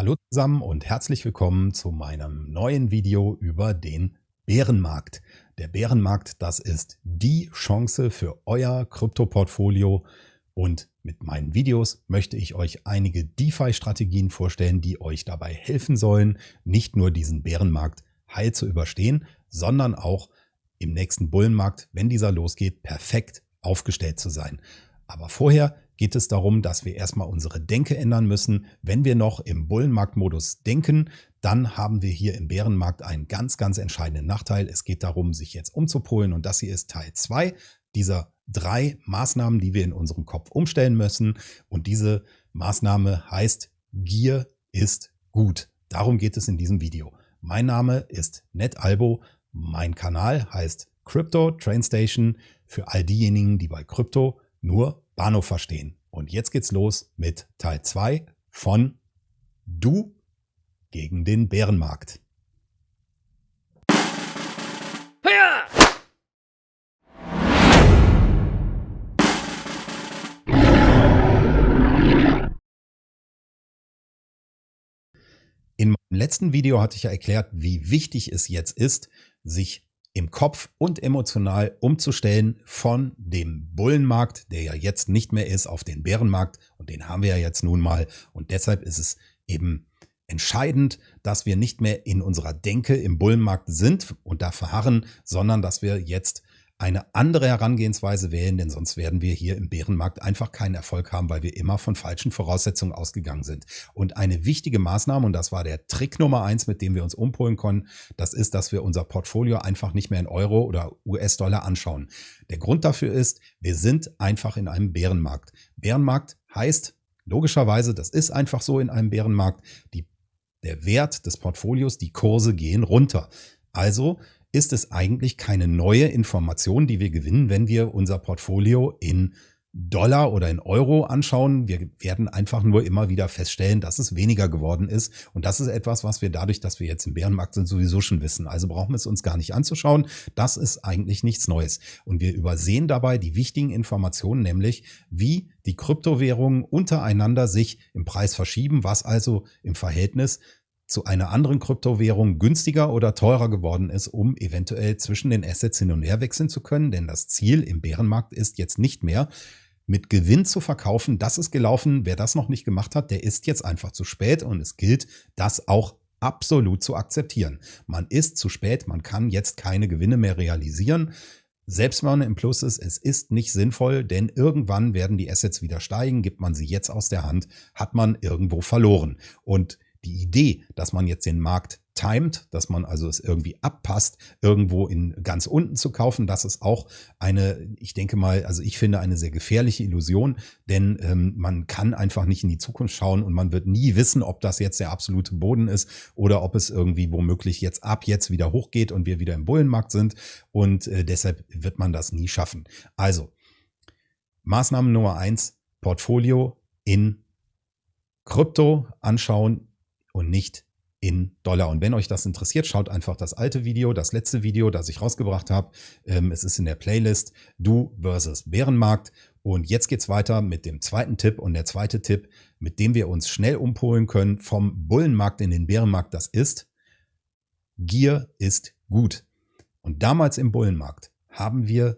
Hallo zusammen und herzlich willkommen zu meinem neuen Video über den Bärenmarkt. Der Bärenmarkt, das ist die Chance für euer Kryptoportfolio und mit meinen Videos möchte ich euch einige DeFi-Strategien vorstellen, die euch dabei helfen sollen, nicht nur diesen Bärenmarkt heil zu überstehen, sondern auch im nächsten Bullenmarkt, wenn dieser losgeht, perfekt aufgestellt zu sein. Aber vorher geht es darum, dass wir erstmal unsere Denke ändern müssen. Wenn wir noch im Bullenmarktmodus denken, dann haben wir hier im Bärenmarkt einen ganz, ganz entscheidenden Nachteil. Es geht darum, sich jetzt umzupolen und das hier ist Teil 2 dieser drei Maßnahmen, die wir in unserem Kopf umstellen müssen. Und diese Maßnahme heißt, Gier ist gut. Darum geht es in diesem Video. Mein Name ist NetAlbo. Mein Kanal heißt Crypto Train Station für all diejenigen, die bei Krypto nur Bahnhof verstehen. Und jetzt geht's los mit Teil 2 von Du gegen den Bärenmarkt. In meinem letzten Video hatte ich ja erklärt, wie wichtig es jetzt ist, sich im Kopf und emotional umzustellen von dem Bullenmarkt, der ja jetzt nicht mehr ist, auf den Bärenmarkt. Und den haben wir ja jetzt nun mal. Und deshalb ist es eben entscheidend, dass wir nicht mehr in unserer Denke im Bullenmarkt sind und da verharren, sondern dass wir jetzt eine andere Herangehensweise wählen, denn sonst werden wir hier im Bärenmarkt einfach keinen Erfolg haben, weil wir immer von falschen Voraussetzungen ausgegangen sind. Und eine wichtige Maßnahme, und das war der Trick Nummer eins, mit dem wir uns umpolen konnten, das ist, dass wir unser Portfolio einfach nicht mehr in Euro oder US-Dollar anschauen. Der Grund dafür ist, wir sind einfach in einem Bärenmarkt. Bärenmarkt heißt, logischerweise, das ist einfach so in einem Bärenmarkt, die, der Wert des Portfolios, die Kurse gehen runter. Also ist es eigentlich keine neue Information, die wir gewinnen, wenn wir unser Portfolio in Dollar oder in Euro anschauen. Wir werden einfach nur immer wieder feststellen, dass es weniger geworden ist. Und das ist etwas, was wir dadurch, dass wir jetzt im Bärenmarkt sind, sowieso schon wissen. Also brauchen wir es uns gar nicht anzuschauen. Das ist eigentlich nichts Neues. Und wir übersehen dabei die wichtigen Informationen, nämlich wie die Kryptowährungen untereinander sich im Preis verschieben, was also im Verhältnis zu einer anderen Kryptowährung günstiger oder teurer geworden ist, um eventuell zwischen den Assets hin und her wechseln zu können. Denn das Ziel im Bärenmarkt ist jetzt nicht mehr, mit Gewinn zu verkaufen. Das ist gelaufen. Wer das noch nicht gemacht hat, der ist jetzt einfach zu spät und es gilt, das auch absolut zu akzeptieren. Man ist zu spät, man kann jetzt keine Gewinne mehr realisieren. Selbst wenn man im Plus ist, es ist nicht sinnvoll, denn irgendwann werden die Assets wieder steigen. Gibt man sie jetzt aus der Hand, hat man irgendwo verloren. Und die Idee, dass man jetzt den Markt timet, dass man also es irgendwie abpasst, irgendwo in ganz unten zu kaufen, das ist auch eine, ich denke mal, also ich finde eine sehr gefährliche Illusion, denn ähm, man kann einfach nicht in die Zukunft schauen und man wird nie wissen, ob das jetzt der absolute Boden ist oder ob es irgendwie womöglich jetzt ab jetzt wieder hochgeht und wir wieder im Bullenmarkt sind und äh, deshalb wird man das nie schaffen. Also Maßnahme Nummer eins, Portfolio in Krypto anschauen, und nicht in Dollar. Und wenn euch das interessiert, schaut einfach das alte Video, das letzte Video, das ich rausgebracht habe. Ähm, es ist in der Playlist Du versus Bärenmarkt. Und jetzt geht's weiter mit dem zweiten Tipp. Und der zweite Tipp, mit dem wir uns schnell umpolen können vom Bullenmarkt in den Bärenmarkt, das ist, Gier ist gut. Und damals im Bullenmarkt haben wir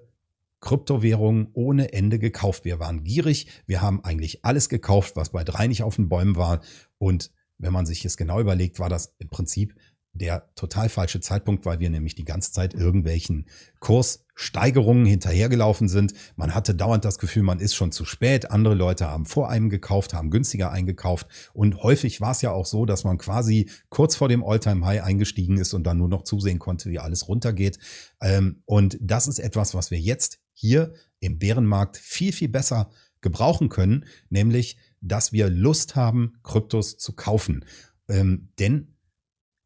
Kryptowährungen ohne Ende gekauft. Wir waren gierig. Wir haben eigentlich alles gekauft, was bei drei nicht auf den Bäumen war. Und wenn man sich es genau überlegt, war das im Prinzip der total falsche Zeitpunkt, weil wir nämlich die ganze Zeit irgendwelchen Kurssteigerungen hinterhergelaufen sind. Man hatte dauernd das Gefühl, man ist schon zu spät. Andere Leute haben vor einem gekauft, haben günstiger eingekauft. Und häufig war es ja auch so, dass man quasi kurz vor dem Alltime high eingestiegen ist und dann nur noch zusehen konnte, wie alles runtergeht. Ähm, und das ist etwas, was wir jetzt hier im Bärenmarkt viel, viel besser gebrauchen können, nämlich dass wir Lust haben, Kryptos zu kaufen. Ähm, denn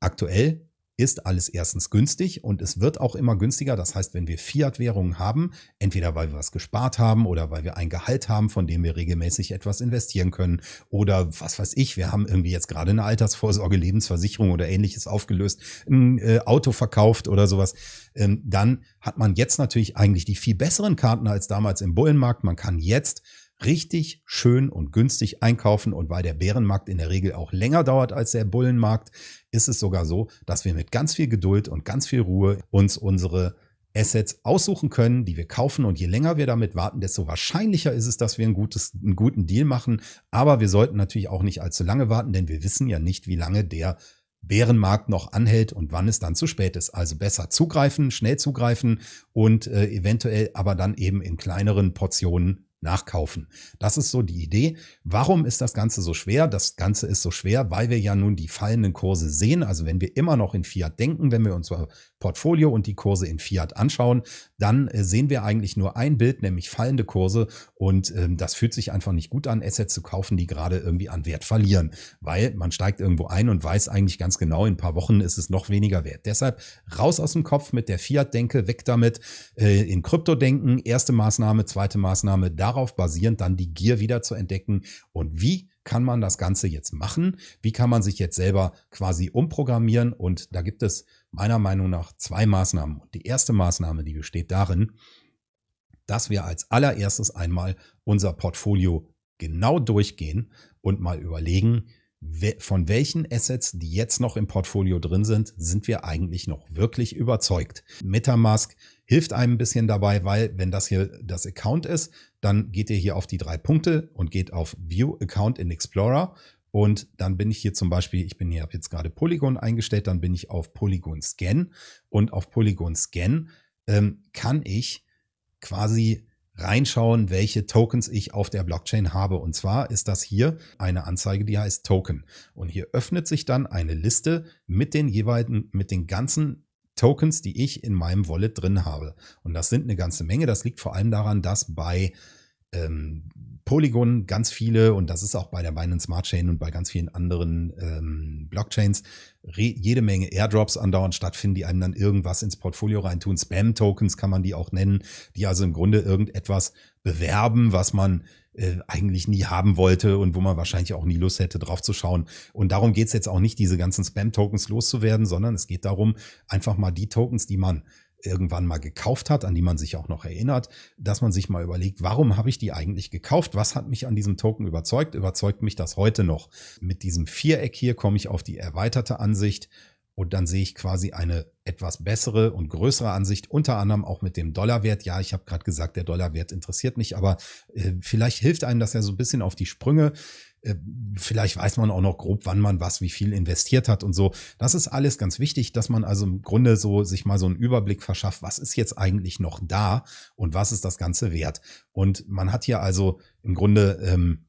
aktuell ist alles erstens günstig und es wird auch immer günstiger. Das heißt, wenn wir Fiat-Währungen haben, entweder weil wir was gespart haben oder weil wir ein Gehalt haben, von dem wir regelmäßig etwas investieren können oder was weiß ich, wir haben irgendwie jetzt gerade eine Altersvorsorge, Lebensversicherung oder ähnliches aufgelöst, ein äh, Auto verkauft oder sowas, ähm, dann hat man jetzt natürlich eigentlich die viel besseren Karten als damals im Bullenmarkt. Man kann jetzt richtig schön und günstig einkaufen und weil der Bärenmarkt in der Regel auch länger dauert als der Bullenmarkt, ist es sogar so, dass wir mit ganz viel Geduld und ganz viel Ruhe uns unsere Assets aussuchen können, die wir kaufen. Und je länger wir damit warten, desto wahrscheinlicher ist es, dass wir ein gutes, einen guten Deal machen. Aber wir sollten natürlich auch nicht allzu lange warten, denn wir wissen ja nicht, wie lange der Bärenmarkt noch anhält und wann es dann zu spät ist. Also besser zugreifen, schnell zugreifen und äh, eventuell aber dann eben in kleineren Portionen nachkaufen. Das ist so die Idee. Warum ist das Ganze so schwer? Das Ganze ist so schwer, weil wir ja nun die fallenden Kurse sehen. Also wenn wir immer noch in Fiat denken, wenn wir unser Portfolio und die Kurse in Fiat anschauen, dann äh, sehen wir eigentlich nur ein Bild, nämlich fallende Kurse. Und ähm, das fühlt sich einfach nicht gut an, Assets zu kaufen, die gerade irgendwie an Wert verlieren, weil man steigt irgendwo ein und weiß eigentlich ganz genau, in ein paar Wochen ist es noch weniger wert. Deshalb raus aus dem Kopf mit der Fiat-Denke, weg damit, äh, in Krypto denken, erste Maßnahme, zweite Maßnahme, darauf basierend dann die Gier wieder zu entdecken. Und wie kann man das Ganze jetzt machen? Wie kann man sich jetzt selber quasi umprogrammieren? Und da gibt es meiner Meinung nach zwei Maßnahmen. Und die erste Maßnahme, die besteht darin, dass wir als allererstes einmal unser Portfolio genau durchgehen und mal überlegen, von welchen Assets, die jetzt noch im Portfolio drin sind, sind wir eigentlich noch wirklich überzeugt. Metamask hilft einem ein bisschen dabei, weil wenn das hier das Account ist, dann geht ihr hier auf die drei Punkte und geht auf View Account in Explorer und dann bin ich hier zum Beispiel, ich bin hier, habe jetzt gerade Polygon eingestellt, dann bin ich auf Polygon Scan und auf Polygon Scan ähm, kann ich quasi reinschauen, welche Tokens ich auf der Blockchain habe. Und zwar ist das hier eine Anzeige, die heißt Token. Und hier öffnet sich dann eine Liste mit den jeweiligen, mit den ganzen Tokens, die ich in meinem Wallet drin habe. Und das sind eine ganze Menge. Das liegt vor allem daran, dass bei ähm, Polygon ganz viele, und das ist auch bei der Binance Smart Chain und bei ganz vielen anderen ähm, Blockchains, jede Menge Airdrops andauernd stattfinden, die einem dann irgendwas ins Portfolio reintun. Spam-Tokens kann man die auch nennen, die also im Grunde irgendetwas bewerben, was man äh, eigentlich nie haben wollte und wo man wahrscheinlich auch nie Lust hätte, drauf zu schauen. Und darum geht's jetzt auch nicht, diese ganzen Spam-Tokens loszuwerden, sondern es geht darum, einfach mal die Tokens, die man irgendwann mal gekauft hat, an die man sich auch noch erinnert, dass man sich mal überlegt, warum habe ich die eigentlich gekauft? Was hat mich an diesem Token überzeugt? Überzeugt mich das heute noch? Mit diesem Viereck hier komme ich auf die erweiterte Ansicht und dann sehe ich quasi eine etwas bessere und größere Ansicht, unter anderem auch mit dem Dollarwert. Ja, ich habe gerade gesagt, der Dollarwert interessiert mich, aber äh, vielleicht hilft einem das ja so ein bisschen auf die Sprünge. Äh, vielleicht weiß man auch noch grob, wann man was, wie viel investiert hat und so. Das ist alles ganz wichtig, dass man also im Grunde so sich mal so einen Überblick verschafft, was ist jetzt eigentlich noch da und was ist das Ganze wert. Und man hat hier also im Grunde ähm,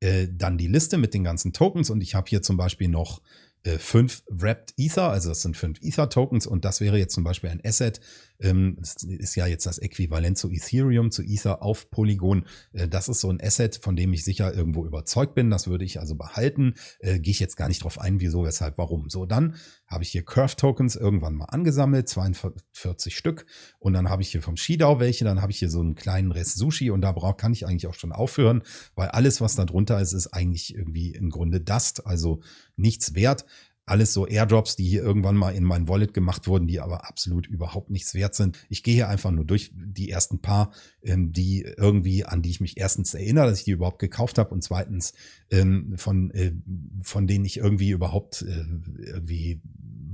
äh, dann die Liste mit den ganzen Tokens und ich habe hier zum Beispiel noch äh, fünf Wrapped Ether, also das sind fünf Ether-Tokens und das wäre jetzt zum Beispiel ein Asset, ähm, ist ja jetzt das Äquivalent zu Ethereum, zu Ether auf Polygon. Äh, das ist so ein Asset, von dem ich sicher irgendwo überzeugt bin. Das würde ich also behalten. Äh, Gehe ich jetzt gar nicht drauf ein, wieso, weshalb, warum. So, dann habe ich hier Curve Tokens irgendwann mal angesammelt, 42 Stück. Und dann habe ich hier vom Shidao welche, dann habe ich hier so einen kleinen Rest Sushi und da brauch, kann ich eigentlich auch schon aufhören, weil alles, was da drunter ist, ist eigentlich irgendwie im Grunde Dust, also nichts wert alles so Airdrops, die hier irgendwann mal in mein Wallet gemacht wurden, die aber absolut überhaupt nichts wert sind. Ich gehe hier einfach nur durch die ersten paar, ähm, die irgendwie, an die ich mich erstens erinnere, dass ich die überhaupt gekauft habe und zweitens ähm, von, äh, von denen ich irgendwie überhaupt äh, irgendwie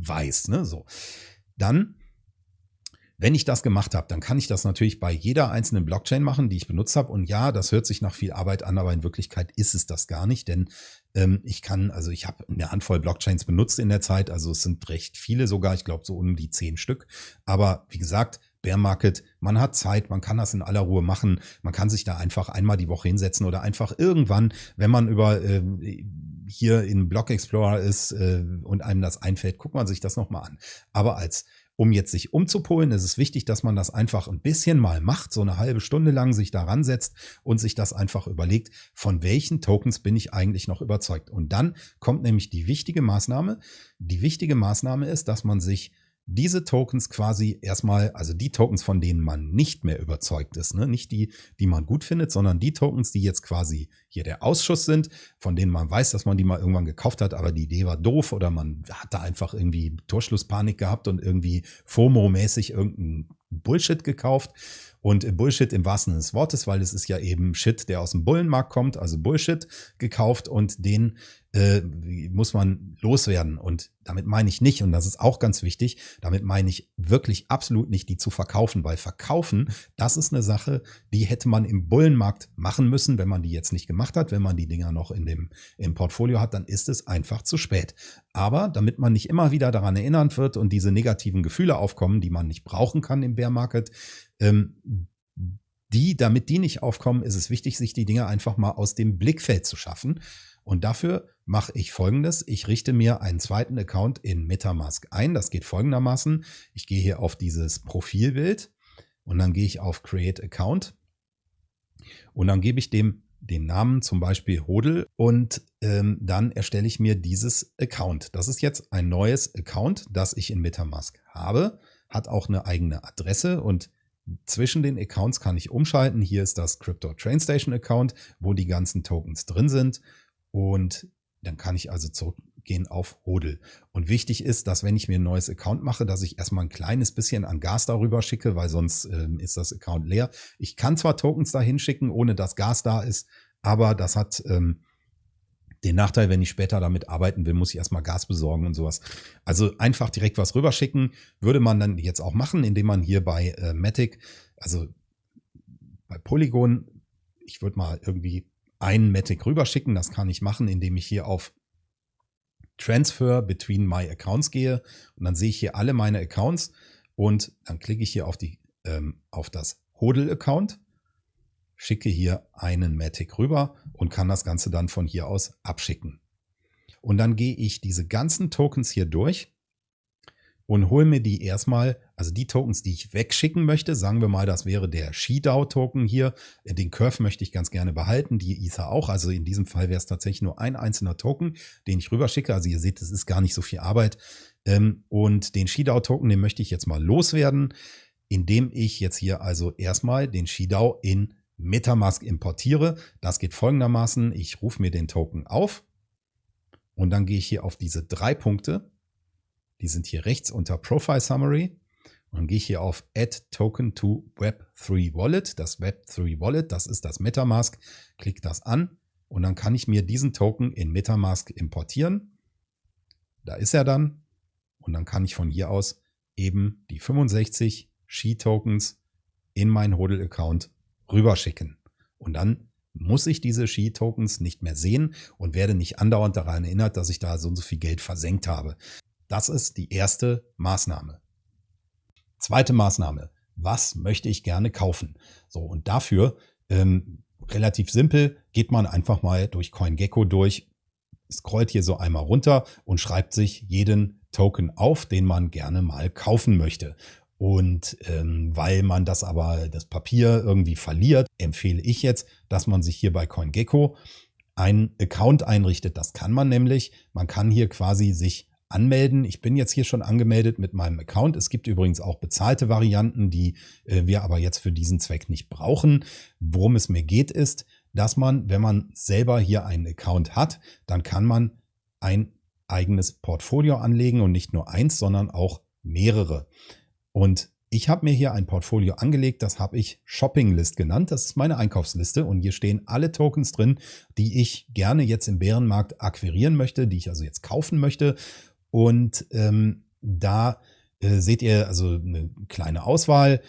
weiß. Ne? So. Dann wenn ich das gemacht habe, dann kann ich das natürlich bei jeder einzelnen Blockchain machen, die ich benutzt habe. Und ja, das hört sich nach viel Arbeit an, aber in Wirklichkeit ist es das gar nicht, denn ähm, ich kann, also ich habe eine Handvoll Blockchains benutzt in der Zeit, also es sind recht viele sogar, ich glaube so um die zehn Stück. Aber wie gesagt, Bear Market, man hat Zeit, man kann das in aller Ruhe machen, man kann sich da einfach einmal die Woche hinsetzen oder einfach irgendwann, wenn man über äh, hier in Block Explorer ist äh, und einem das einfällt, guckt man sich das nochmal an. Aber als um jetzt sich umzupolen, ist es wichtig, dass man das einfach ein bisschen mal macht, so eine halbe Stunde lang sich daran setzt und sich das einfach überlegt, von welchen Tokens bin ich eigentlich noch überzeugt. Und dann kommt nämlich die wichtige Maßnahme. Die wichtige Maßnahme ist, dass man sich diese Tokens quasi erstmal, also die Tokens, von denen man nicht mehr überzeugt ist, ne? nicht die, die man gut findet, sondern die Tokens, die jetzt quasi hier der Ausschuss sind, von denen man weiß, dass man die mal irgendwann gekauft hat, aber die Idee war doof oder man hat da einfach irgendwie Torschlusspanik gehabt und irgendwie FOMO-mäßig irgendeinen Bullshit gekauft. Und Bullshit im wahrsten Sinne des Wortes, weil es ist ja eben Shit, der aus dem Bullenmarkt kommt, also Bullshit gekauft und den äh, muss man loswerden. Und damit meine ich nicht, und das ist auch ganz wichtig, damit meine ich wirklich absolut nicht, die zu verkaufen, weil verkaufen, das ist eine Sache, die hätte man im Bullenmarkt machen müssen, wenn man die jetzt nicht gemacht hat, wenn man die Dinger noch in dem im Portfolio hat, dann ist es einfach zu spät. Aber damit man nicht immer wieder daran erinnert wird und diese negativen Gefühle aufkommen, die man nicht brauchen kann im Bear Market, ähm, die, damit die nicht aufkommen, ist es wichtig, sich die Dinge einfach mal aus dem Blickfeld zu schaffen. Und dafür mache ich folgendes. Ich richte mir einen zweiten Account in Metamask ein. Das geht folgendermaßen. Ich gehe hier auf dieses Profilbild und dann gehe ich auf Create Account und dann gebe ich dem den Namen zum Beispiel Hodel und ähm, dann erstelle ich mir dieses Account. Das ist jetzt ein neues Account, das ich in Metamask habe, hat auch eine eigene Adresse und zwischen den Accounts kann ich umschalten. Hier ist das Crypto Train Station Account, wo die ganzen Tokens drin sind und dann kann ich also zurückgehen auf Hodel. Und wichtig ist, dass wenn ich mir ein neues Account mache, dass ich erstmal ein kleines bisschen an Gas darüber schicke, weil sonst ähm, ist das Account leer. Ich kann zwar Tokens dahin schicken, ohne dass Gas da ist, aber das hat ähm, den Nachteil, wenn ich später damit arbeiten will, muss ich erstmal Gas besorgen und sowas. Also einfach direkt was rüberschicken, würde man dann jetzt auch machen, indem man hier bei äh, Matic, also bei Polygon, ich würde mal irgendwie einen Matic rüberschicken. Das kann ich machen, indem ich hier auf Transfer between my accounts gehe und dann sehe ich hier alle meine Accounts und dann klicke ich hier auf, die, ähm, auf das Hodel-Account, schicke hier einen Matic rüber und kann das Ganze dann von hier aus abschicken. Und dann gehe ich diese ganzen Tokens hier durch und hole mir die erstmal, also die Tokens, die ich wegschicken möchte, sagen wir mal, das wäre der Shidao-Token hier. Den Curve möchte ich ganz gerne behalten, die Ether auch. Also in diesem Fall wäre es tatsächlich nur ein einzelner Token, den ich rüberschicke. Also ihr seht, es ist gar nicht so viel Arbeit. Ähm, und den Shidao-Token, den möchte ich jetzt mal loswerden, indem ich jetzt hier also erstmal den Shidao in Metamask importiere. Das geht folgendermaßen. Ich rufe mir den Token auf und dann gehe ich hier auf diese drei Punkte die sind hier rechts unter Profile Summary. Und dann gehe ich hier auf Add Token to Web3 Wallet. Das Web3 Wallet, das ist das Metamask. Klick das an und dann kann ich mir diesen Token in Metamask importieren. Da ist er dann. Und dann kann ich von hier aus eben die 65 Ski-Tokens in meinen Hodel-Account rüberschicken. Und dann muss ich diese Ski-Tokens nicht mehr sehen und werde nicht andauernd daran erinnert, dass ich da so und so viel Geld versenkt habe. Das ist die erste Maßnahme. Zweite Maßnahme. Was möchte ich gerne kaufen? So, und dafür ähm, relativ simpel geht man einfach mal durch CoinGecko durch, scrollt hier so einmal runter und schreibt sich jeden Token auf, den man gerne mal kaufen möchte. Und ähm, weil man das aber, das Papier irgendwie verliert, empfehle ich jetzt, dass man sich hier bei CoinGecko einen Account einrichtet. Das kann man nämlich. Man kann hier quasi sich anmelden. Ich bin jetzt hier schon angemeldet mit meinem Account. Es gibt übrigens auch bezahlte Varianten, die äh, wir aber jetzt für diesen Zweck nicht brauchen. Worum es mir geht, ist, dass man, wenn man selber hier einen Account hat, dann kann man ein eigenes Portfolio anlegen und nicht nur eins, sondern auch mehrere. Und ich habe mir hier ein Portfolio angelegt, das habe ich Shopping List genannt. Das ist meine Einkaufsliste und hier stehen alle Tokens drin, die ich gerne jetzt im Bärenmarkt akquirieren möchte, die ich also jetzt kaufen möchte. Und ähm, da äh, seht ihr also eine kleine Auswahl.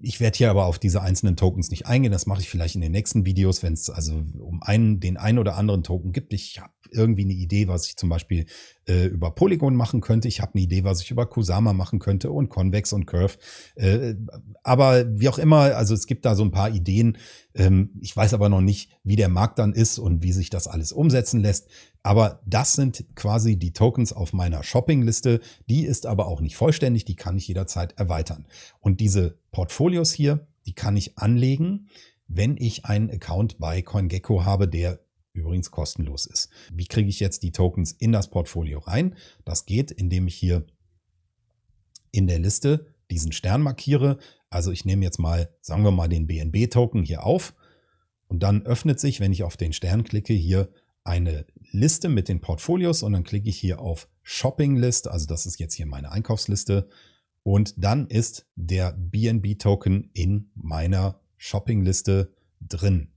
Ich werde hier aber auf diese einzelnen Tokens nicht eingehen. Das mache ich vielleicht in den nächsten Videos, wenn es also um einen, den einen oder anderen Token gibt. Ich habe irgendwie eine Idee, was ich zum Beispiel äh, über Polygon machen könnte. Ich habe eine Idee, was ich über Kusama machen könnte und Convex und Curve. Äh, aber wie auch immer, also es gibt da so ein paar Ideen. Ähm, ich weiß aber noch nicht, wie der Markt dann ist und wie sich das alles umsetzen lässt. Aber das sind quasi die Tokens auf meiner Shoppingliste. Die ist aber auch nicht vollständig, die kann ich jederzeit erweitern. Und diese Portfolios hier, die kann ich anlegen, wenn ich einen Account bei CoinGecko habe, der übrigens kostenlos ist. Wie kriege ich jetzt die Tokens in das Portfolio rein? Das geht, indem ich hier in der Liste diesen Stern markiere. Also ich nehme jetzt mal, sagen wir mal, den BNB-Token hier auf und dann öffnet sich, wenn ich auf den Stern klicke, hier eine Liste mit den Portfolios und dann klicke ich hier auf Shopping List, also das ist jetzt hier meine Einkaufsliste Und dann ist der BNB-Token in meiner Shoppingliste drin.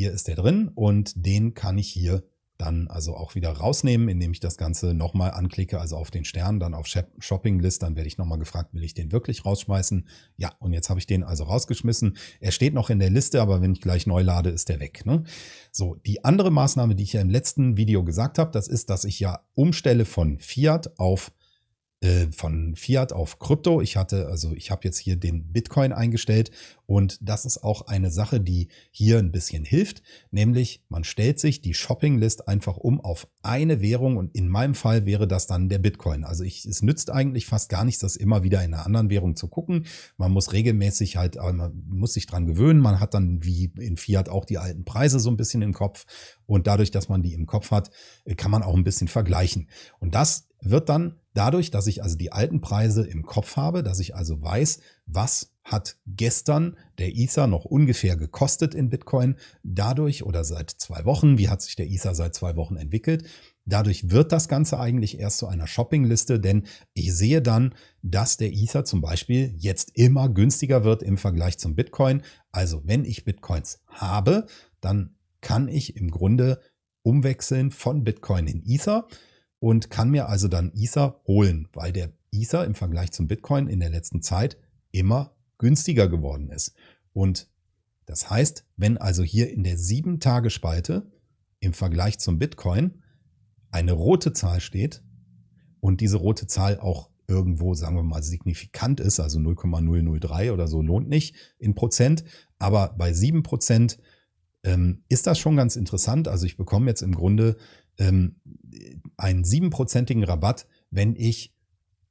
Hier ist er drin und den kann ich hier dann also auch wieder rausnehmen, indem ich das Ganze nochmal anklicke, also auf den Stern, dann auf Shopping List, dann werde ich nochmal gefragt, will ich den wirklich rausschmeißen? Ja, und jetzt habe ich den also rausgeschmissen. Er steht noch in der Liste, aber wenn ich gleich neu lade, ist der weg. Ne? So, die andere Maßnahme, die ich ja im letzten Video gesagt habe, das ist, dass ich ja umstelle von Fiat auf äh, von Fiat auf Krypto. Ich hatte, also ich habe jetzt hier den Bitcoin eingestellt und das ist auch eine Sache, die hier ein bisschen hilft, nämlich man stellt sich die Shoppinglist einfach um auf eine Währung und in meinem Fall wäre das dann der Bitcoin. Also ich, es nützt eigentlich fast gar nichts, das immer wieder in einer anderen Währung zu gucken. Man muss regelmäßig halt, äh, man muss sich dran gewöhnen. Man hat dann wie in Fiat auch die alten Preise so ein bisschen im Kopf und dadurch, dass man die im Kopf hat, kann man auch ein bisschen vergleichen. Und das wird dann dadurch, dass ich also die alten Preise im Kopf habe, dass ich also weiß, was hat gestern der Ether noch ungefähr gekostet in Bitcoin, dadurch oder seit zwei Wochen, wie hat sich der Ether seit zwei Wochen entwickelt, Dadurch wird das Ganze eigentlich erst zu einer Shoppingliste, denn ich sehe dann, dass der Ether zum Beispiel jetzt immer günstiger wird im Vergleich zum Bitcoin. Also wenn ich Bitcoins habe, dann kann ich im Grunde umwechseln von Bitcoin in Ether und kann mir also dann Ether holen, weil der Ether im Vergleich zum Bitcoin in der letzten Zeit immer günstiger geworden ist. Und das heißt, wenn also hier in der 7-Tage-Spalte im Vergleich zum Bitcoin eine rote Zahl steht und diese rote Zahl auch irgendwo, sagen wir mal, signifikant ist, also 0,003 oder so lohnt nicht in Prozent, aber bei 7 Prozent ähm, ist das schon ganz interessant. Also ich bekomme jetzt im Grunde ähm, einen siebenprozentigen Rabatt, wenn ich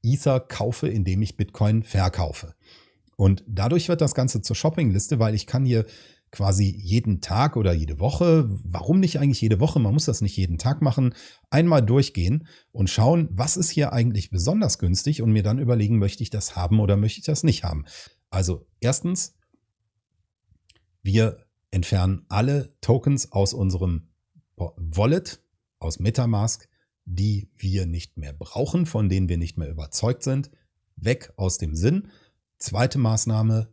Ether kaufe, indem ich Bitcoin verkaufe. Und dadurch wird das Ganze zur Shoppingliste, weil ich kann hier quasi jeden Tag oder jede Woche, warum nicht eigentlich jede Woche, man muss das nicht jeden Tag machen, einmal durchgehen und schauen, was ist hier eigentlich besonders günstig und mir dann überlegen, möchte ich das haben oder möchte ich das nicht haben. Also erstens, wir entfernen alle Tokens aus unserem Wallet, aus Metamask, die wir nicht mehr brauchen, von denen wir nicht mehr überzeugt sind, weg aus dem Sinn. Zweite Maßnahme,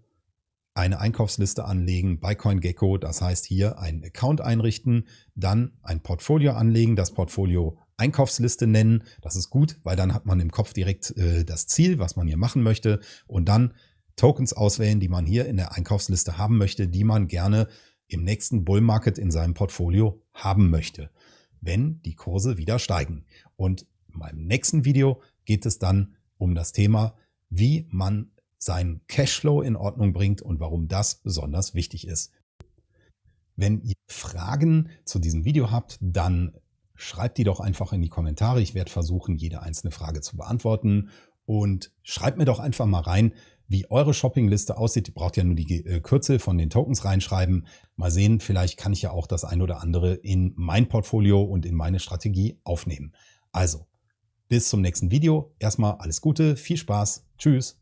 eine Einkaufsliste anlegen bei CoinGecko, das heißt hier einen Account einrichten, dann ein Portfolio anlegen, das Portfolio Einkaufsliste nennen. Das ist gut, weil dann hat man im Kopf direkt äh, das Ziel, was man hier machen möchte und dann Tokens auswählen, die man hier in der Einkaufsliste haben möchte, die man gerne im nächsten Bull Market in seinem Portfolio haben möchte, wenn die Kurse wieder steigen. Und in meinem nächsten Video geht es dann um das Thema, wie man seinen Cashflow in Ordnung bringt und warum das besonders wichtig ist. Wenn ihr Fragen zu diesem Video habt, dann schreibt die doch einfach in die Kommentare. Ich werde versuchen, jede einzelne Frage zu beantworten. Und schreibt mir doch einfach mal rein, wie eure Shoppingliste aussieht. Ihr braucht ja nur die äh, Kürzel von den Tokens reinschreiben. Mal sehen, vielleicht kann ich ja auch das ein oder andere in mein Portfolio und in meine Strategie aufnehmen. Also, bis zum nächsten Video. Erstmal alles Gute, viel Spaß. Tschüss.